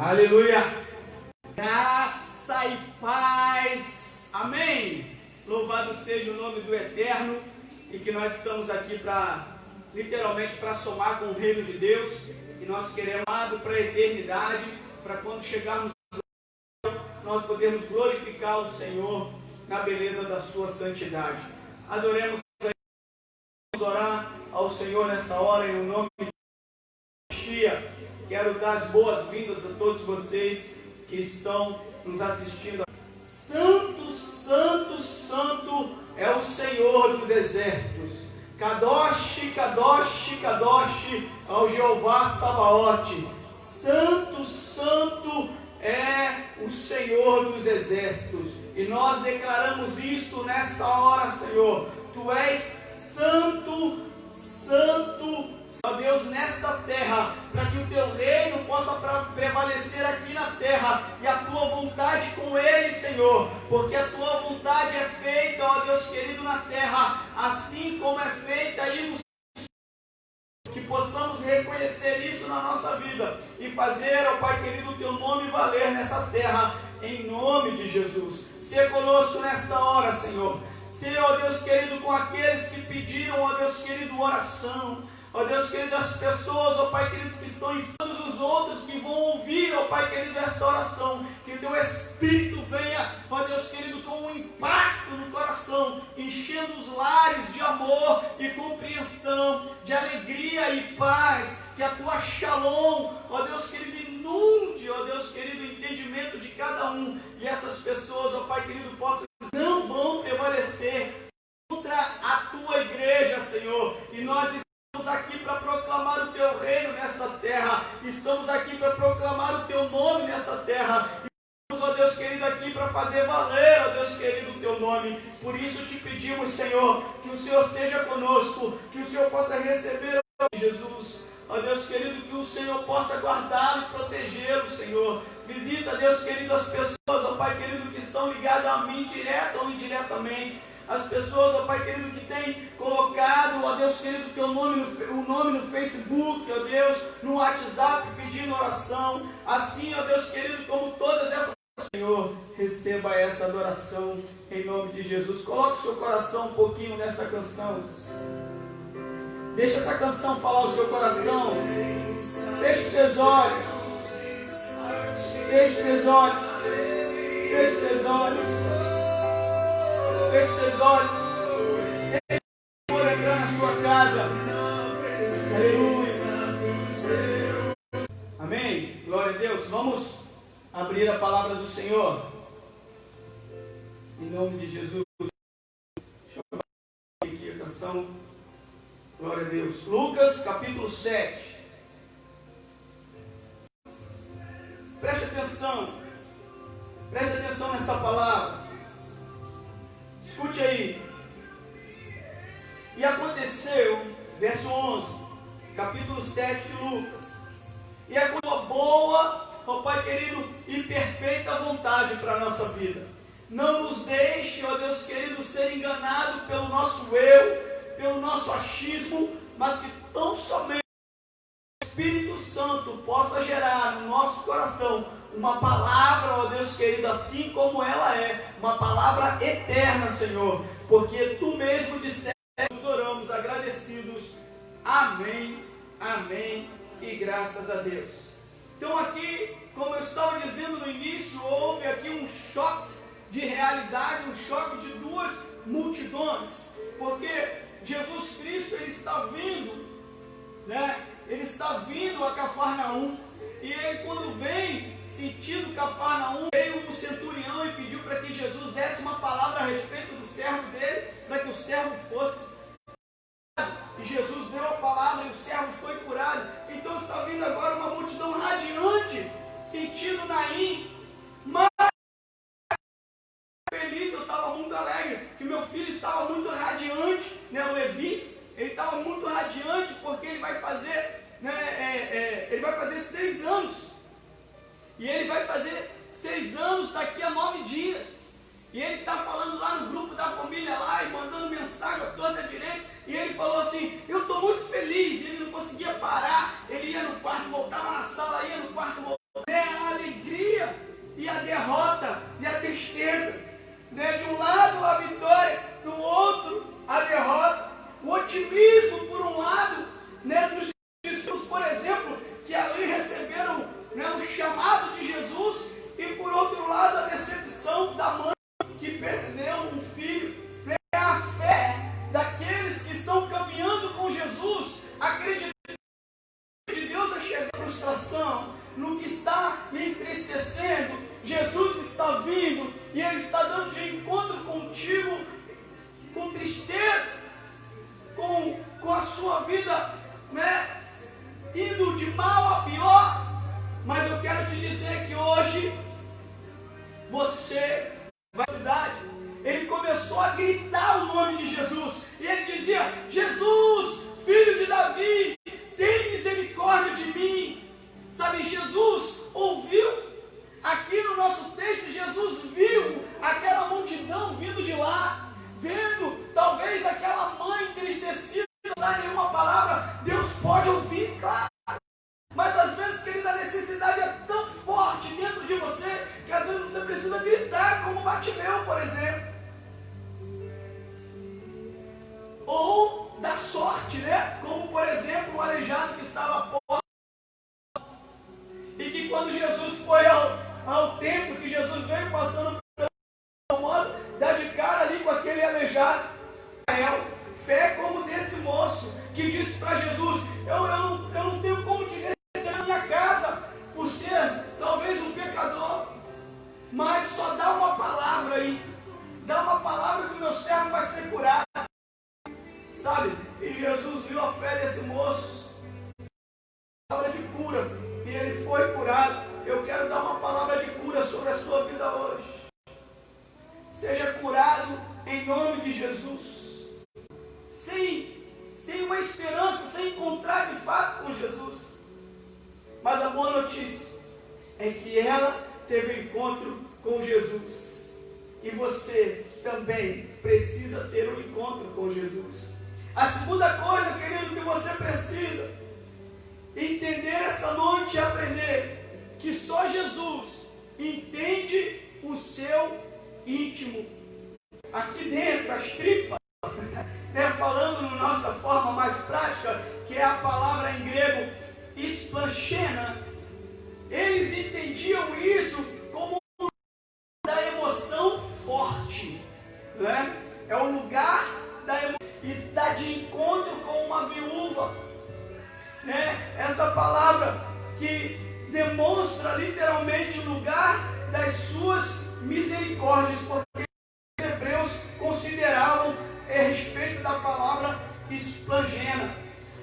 Aleluia! Graça e paz. Amém. Louvado seja o nome do Eterno e que nós estamos aqui para literalmente para somar com o reino de Deus e nós queremos para a eternidade, para quando chegarmos nós podemos glorificar o Senhor na beleza da sua santidade. Adoremos orar ao Senhor nessa hora em nome de. Quero dar as boas-vindas a todos vocês que estão nos assistindo. Santo, santo, santo é o Senhor dos exércitos. Kadosh, Kadosh, Kadosh ao Jeová Sabaote. Santo, santo é o Senhor dos exércitos. E nós declaramos isto nesta hora, Senhor. Tu és santo, santo, Ó Deus, nesta terra, para que o teu prevalecer aqui na terra e a tua vontade com ele, Senhor, porque a tua vontade é feita, ó Deus querido, na terra, assim como é feita aí no que possamos reconhecer isso na nossa vida e fazer, ó Pai querido, o teu nome valer nessa terra, em nome de Jesus. Seja conosco nesta hora, Senhor. Seja, ó Deus querido, com aqueles que pediram, ó Deus querido, oração Ó Deus querido, as pessoas, ó Pai querido, que estão em todos os outros que vão ouvir, ó Pai querido, esta oração. Que teu Espírito venha, ó Deus querido, com um impacto no coração, enchendo os lares de amor e compreensão, de alegria e paz. Que a tua shalom, ó Deus querido, inunde, ó Deus querido, o entendimento de cada um. E essas pessoas, ó Pai querido, possam não vão prevalecer contra a tua igreja, Senhor. E nós Estamos aqui para proclamar o teu reino nesta terra. Estamos aqui para proclamar o teu nome nessa terra. Estamos, ó Deus querido, aqui para fazer valer, ó Deus querido, o teu nome. Por isso te pedimos, Senhor, que o Senhor seja conosco, que o Senhor possa receber, Jesus. Ó Deus querido, que o Senhor possa guardá-lo e protegê-lo, Senhor. Visita, Deus querido, as pessoas, ó Pai querido, que estão ligadas a mim, direta ou indiretamente as pessoas, ó Pai querido, que têm colocado, ó Deus querido, teu nome no, o nome no Facebook, ó Deus, no WhatsApp pedindo oração. Assim, ó Deus querido, como todas essas Senhor, receba essa adoração em nome de Jesus. Coloque o seu coração um pouquinho nessa canção. Deixa essa canção falar o seu coração. Feche os seus olhos. Feche os seus olhos. Feche os seus olhos. Feche seus olhos. Deixe o Senhor entrar na sua casa. Aleluia. Amém. Glória a Deus. Vamos abrir a palavra do Senhor. Em nome de Jesus. Deixa eu aqui a canção. Glória a Deus. Lucas capítulo 7. Preste atenção. Preste atenção nessa palavra. Escute aí. E aconteceu, verso 11, capítulo 7 de Lucas. E a tua boa, ó Pai querido, e perfeita vontade para a nossa vida. Não nos deixe, ó Deus querido, ser enganado pelo nosso eu, pelo nosso achismo, mas que tão somente o Espírito Santo possa gerar no nosso coração uma palavra, ó Deus querido, assim como ela é, uma palavra eterna, Senhor, porque tu mesmo disseste, nós oramos agradecidos. Amém, amém e graças a Deus. Então aqui, como eu estava dizendo no início, houve aqui um choque de realidade, um choque de duas multidões, porque Jesus Cristo ele está vindo, né? Ele está vindo a Cafarnaum e ele quando vem sentido Cafarnaum, veio o centurião e pediu para que Jesus desse uma palavra a respeito do servo dele, para que o servo fosse e Jesus deu a palavra e o servo foi curado. Então está vindo agora uma multidão radiante, sentido Naim, voltava na sala, ia no quarto. frustração, no que está me entristecendo, Jesus está vindo e Ele está dando de encontro contigo, com tristeza, com, com a sua vida né, indo de mal a pior. Mas eu quero te dizer que hoje você vai cidade. Ele começou a gritar o nome de Jesus. E ele dizia: Jesus, filho de Davi, quando Jesus foi ao, ao templo que Jesus veio passando pela famosa, dá de cara ali com aquele aleijado. Fé como desse moço que disse para Jesus: eu, eu, não, eu não tenho como te receber na minha casa por ser talvez um pecador, mas só dá uma palavra aí, dá uma palavra que o meu servo vai ser curado. Sabe? E Jesus viu a fé desse moço, palavra de cura, Eu quero dar uma palavra de cura sobre a sua vida hoje. Seja curado em nome de Jesus. Sem, sem uma esperança, sem encontrar de fato com Jesus. Mas a boa notícia é que ela teve encontro com Jesus. E você também precisa ter um encontro com Jesus. A segunda coisa, querido, que você precisa entender essa noite e aprender que só Jesus entende o seu íntimo. Aqui dentro, as tripas, né, falando na nossa forma mais prática, que é a palavra em grego esplanchena, eles entendiam isso como da emoção forte. Né? É o lugar da emoção e está de encontro com uma viúva. Né? Essa palavra que demonstra literalmente o lugar das suas misericórdias, porque os hebreus consideravam a respeito da palavra esplangena.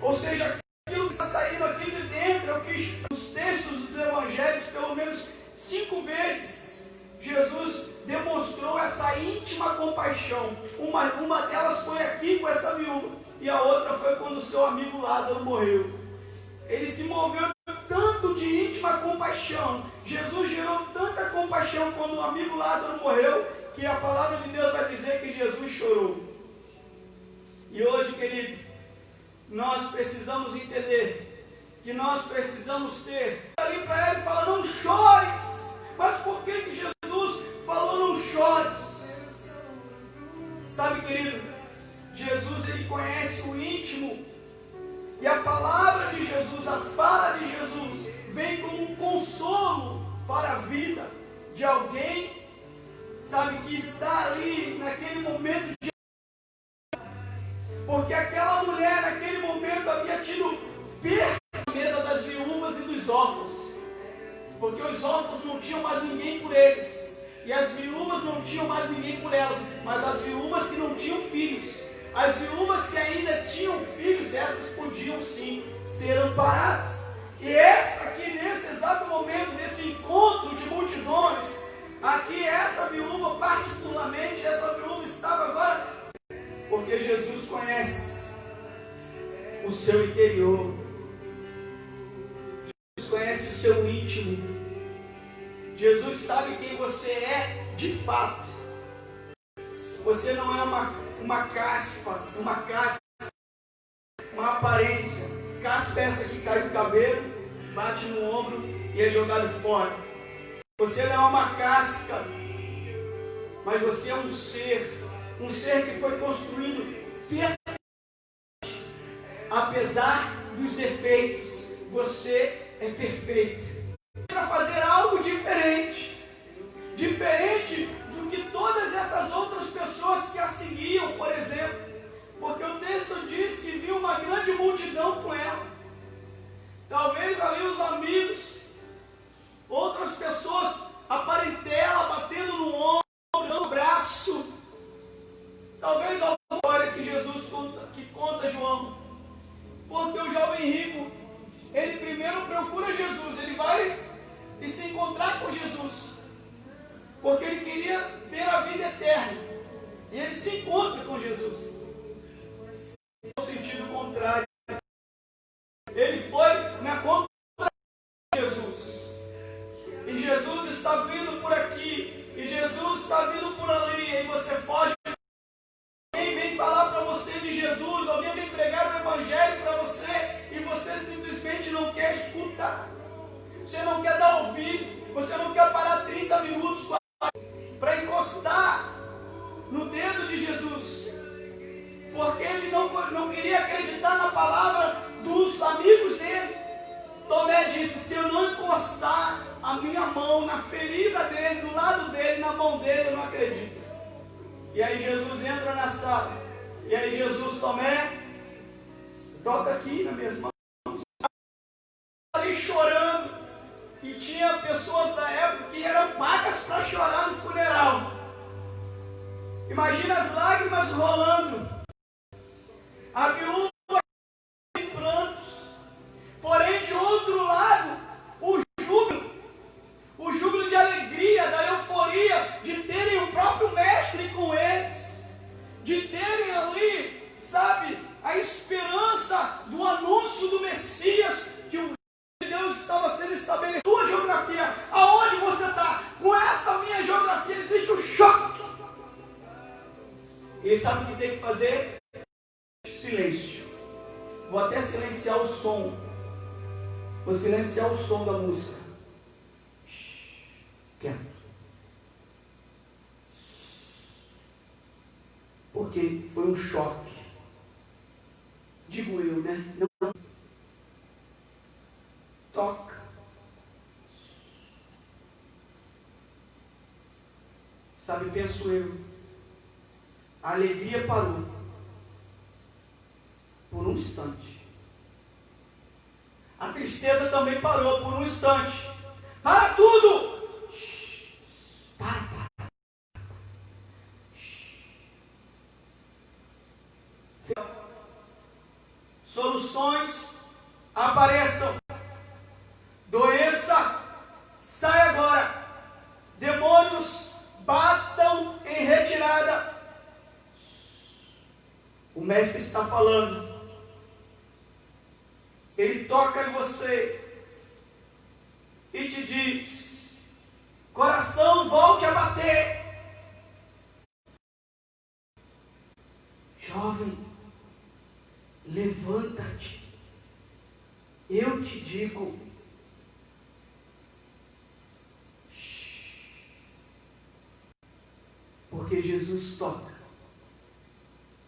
Ou seja, aquilo que está saindo aqui de dentro é o que os textos dos evangelhos, pelo menos cinco vezes, Jesus demonstrou essa íntima compaixão. Uma, uma delas foi aqui com essa viúva, e a outra foi quando o seu amigo Lázaro morreu. Ele se moveu compaixão. Jesus gerou tanta compaixão quando o amigo Lázaro morreu, que a palavra de Deus vai dizer que Jesus chorou. E hoje, querido, nós precisamos entender que nós precisamos ter ali para ele fala não chores. Mas por que, que Jesus falou não chores? Sabe, querido, Jesus ele conhece o íntimo e a palavra de Jesus, a fala de alguém, sabe, que está ali naquele momento de. Porque aquela mulher, naquele momento, havia tido perda na mesa das viúvas e dos órfãos. Porque os órfãos não tinham mais ninguém por eles. E as viúvas não tinham mais ninguém por elas. Mas as viúvas que não tinham filhos as viúvas que ainda tinham filhos, essas podiam sim ser amparadas. E essa aqui, nesse exato momento, encontro de multidões, aqui essa viúva, particularmente, essa viúva estava agora, porque Jesus conhece o seu interior, Jesus conhece o seu íntimo, Jesus sabe quem você é de fato. Você não é uma uma caspa, uma casca, uma aparência. Caspa é essa que cai do cabelo, bate no ombro e é jogado fora. Você não é uma casca, mas você é um ser, um ser que foi construído perfeitamente. Apesar dos defeitos, você é perfeito. Para fazer algo diferente, diferente que todas essas outras pessoas que a seguiam, por exemplo, porque o texto diz que viu uma grande multidão com ela ali os amigos, outras pessoas, a parentela batendo no ombro, dando braço. Talvez a história que Jesus conta, que conta João. Porque o jovem rico, ele primeiro procura Jesus, ele vai e se encontrar com Jesus. Porque ele queria ter a vida eterna. E ele se encontra com Jesus. No sentido contrário. Ele foi na conta Jesus está vindo por aqui. E Jesus está vindo por ali. E você foge. Alguém vem falar para você de Jesus. Alguém vem pregar o Evangelho para você. E você simplesmente não quer escutar. Você não quer dar ouvido. Você não quer parar 30 minutos para encostar no dedo de Jesus. Porque ele não, não queria acreditar na palavra dos amigos dele. Mão na ferida dele, do lado dele, na mão dele, eu não acredito. E aí Jesus entra na sala. E aí Jesus, Tomé, toca aqui minhas mãos. Vou silenciar o som da música. Quieto. Porque foi um choque. Digo eu, né? Não. Toca. Sabe, penso eu. A alegria parou. Por um instante. A tristeza também parou por um instante. Para tudo! Para, para. Soluções apareçam. Doença, sai agora. Demônios, batam em retirada. O mestre está falando. Ele toca em você e te diz: coração, volte a bater. Jovem, levanta-te. Eu te digo, porque Jesus toca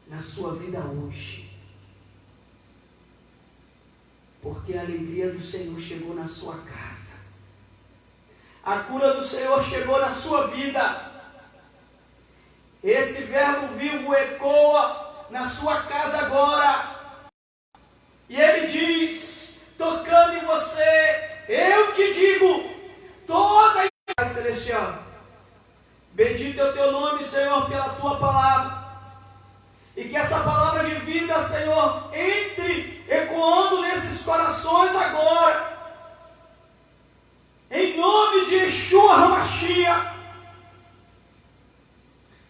na sua vida hoje. Porque a alegria do Senhor chegou na sua casa. A cura do Senhor chegou na sua vida. Esse verbo vivo ecoa na sua casa agora. E ele diz, tocando em você, eu te digo, toda a celestial. Bendito é o teu nome, Senhor, pela tua palavra. E que essa palavra de vida, Senhor, entre ecoando nesses corações agora. Em nome de Yeshua Hamashia.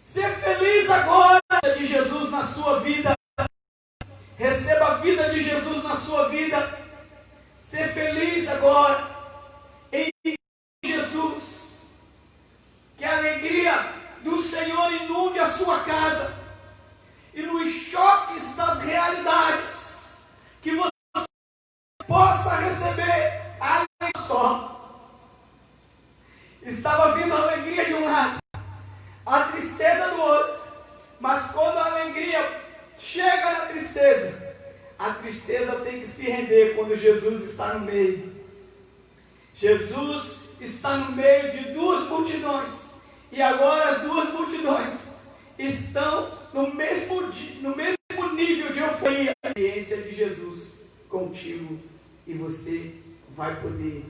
Ser feliz agora de Jesus na sua vida. Receba a vida de Jesus na sua vida. Ser feliz agora. Possa receber a só. Estava vindo a alegria de um lado, a tristeza do outro. Mas quando a alegria chega na tristeza, a tristeza tem que se render quando Jesus está no meio. Jesus está no meio de duas multidões. E agora as duas multidões estão no mesmo, no mesmo nível de euforia. A experiência de Jesus contigo. E você vai poder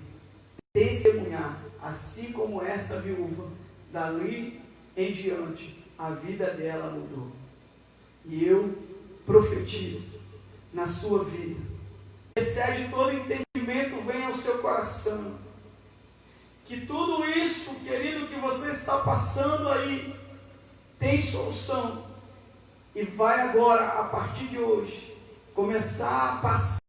testemunhar, assim como essa viúva, dali em diante, a vida dela mudou. E eu profetizo na sua vida. Excede todo entendimento, venha ao seu coração. Que tudo isso, querido, que você está passando aí, tem solução. e vai agora, a partir de hoje, começar a passar